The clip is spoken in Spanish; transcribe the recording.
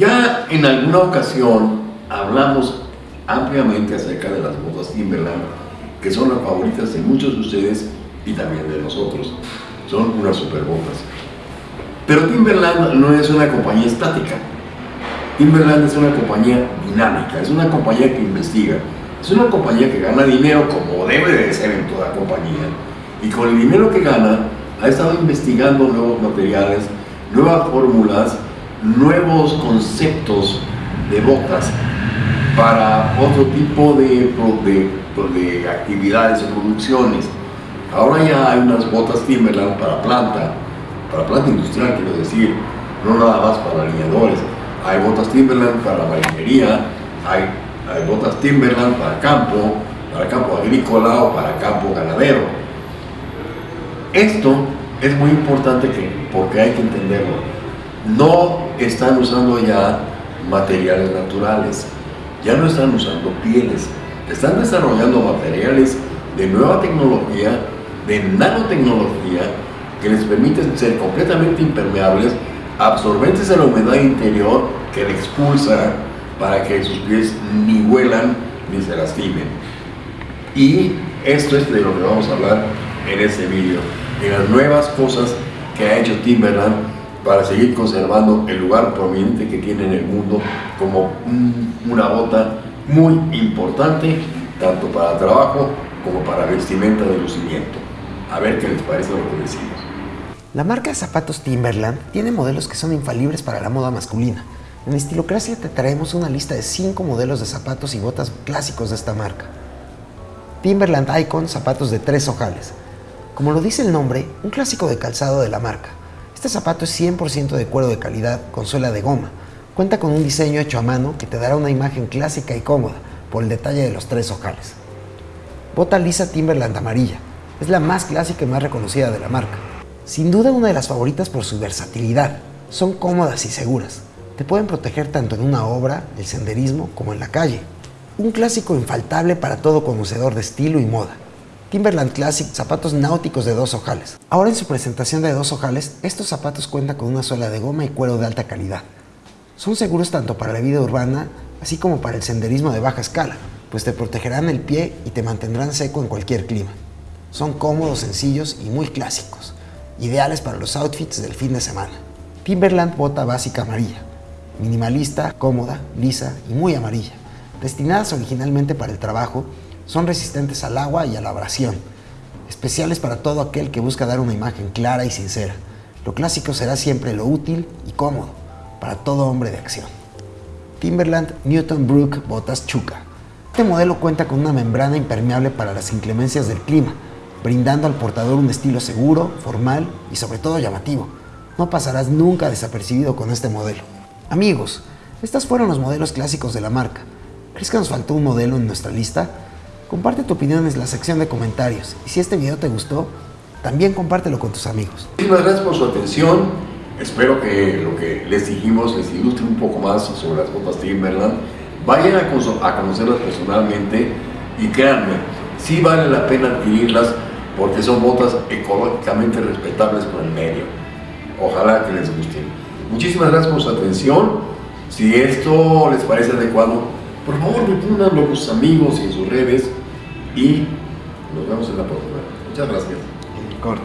Ya en alguna ocasión hablamos ampliamente acerca de las botas Timberland, que son las favoritas de muchos de ustedes y también de nosotros. Son unas super botas. Pero Timberland no es una compañía estática. Timberland es una compañía dinámica, es una compañía que investiga, es una compañía que gana dinero como debe de ser en toda compañía. Y con el dinero que gana, ha estado investigando nuevos materiales, nuevas fórmulas, nuevos conceptos de botas para otro tipo de, de, actividades o producciones. Ahora ya hay unas botas Timberland para planta, para planta industrial quiero decir, no nada más para alineadores. Hay botas Timberland para marinería, hay, hay botas Timberland para campo, para campo agrícola o para campo ganadero. Esto es muy importante que, porque hay que entenderlo. No están usando ya materiales naturales, ya no están usando pieles, están desarrollando materiales de nueva tecnología, de nanotecnología, que les permiten ser completamente impermeables, absorbentes a la humedad interior que le expulsa para que sus pies ni huelan ni se lastimen. Y esto es de lo que vamos a hablar en este vídeo, de las nuevas cosas que ha hecho Timberland para seguir conservando el lugar prominente que tiene en el mundo como una bota muy importante, tanto para trabajo como para vestimenta de lucimiento. A ver qué les parece lo que decimos. La marca de zapatos Timberland tiene modelos que son infalibles para la moda masculina. En Estilocracia te traemos una lista de 5 modelos de zapatos y botas clásicos de esta marca. Timberland Icon, zapatos de tres ojales. Como lo dice el nombre, un clásico de calzado de la marca. Este zapato es 100% de cuero de calidad con suela de goma. Cuenta con un diseño hecho a mano que te dará una imagen clásica y cómoda por el detalle de los tres ojales. Bota lisa Timberland amarilla. Es la más clásica y más reconocida de la marca. Sin duda una de las favoritas por su versatilidad. Son cómodas y seguras. Te pueden proteger tanto en una obra, el senderismo, como en la calle. Un clásico infaltable para todo conocedor de estilo y moda. Timberland Classic, zapatos náuticos de dos ojales. Ahora en su presentación de dos ojales, estos zapatos cuentan con una suela de goma y cuero de alta calidad. Son seguros tanto para la vida urbana, así como para el senderismo de baja escala, pues te protegerán el pie y te mantendrán seco en cualquier clima. Son cómodos, sencillos y muy clásicos, ideales para los outfits del fin de semana. Timberland bota básica amarilla, minimalista, cómoda, lisa y muy amarilla. Destinadas originalmente para el trabajo, son resistentes al agua y a la abrasión, especiales para todo aquel que busca dar una imagen clara y sincera. Lo clásico será siempre lo útil y cómodo para todo hombre de acción. Timberland Newton Brook Botas Chuca. Este modelo cuenta con una membrana impermeable para las inclemencias del clima, brindando al portador un estilo seguro, formal y sobre todo llamativo. No pasarás nunca desapercibido con este modelo. Amigos, estos fueron los modelos clásicos de la marca. ¿Crees que nos faltó un modelo en nuestra lista? Comparte tu opinión en la sección de comentarios y si este video te gustó, también compártelo con tus amigos. Muchísimas gracias por su atención. Espero que lo que les dijimos les ilustre un poco más sobre las botas Timberland. Vayan a, conocerlas personalmente y créanme, sí vale la pena adquirirlas porque son botas ecológicamente respetables por el medio. Ojalá que les gusten. Muchísimas gracias por su atención. Si esto les parece adecuado, por favor difúndanlo con sus amigos y en sus redes y nos vemos en la próxima. Muchas gracias. Corte.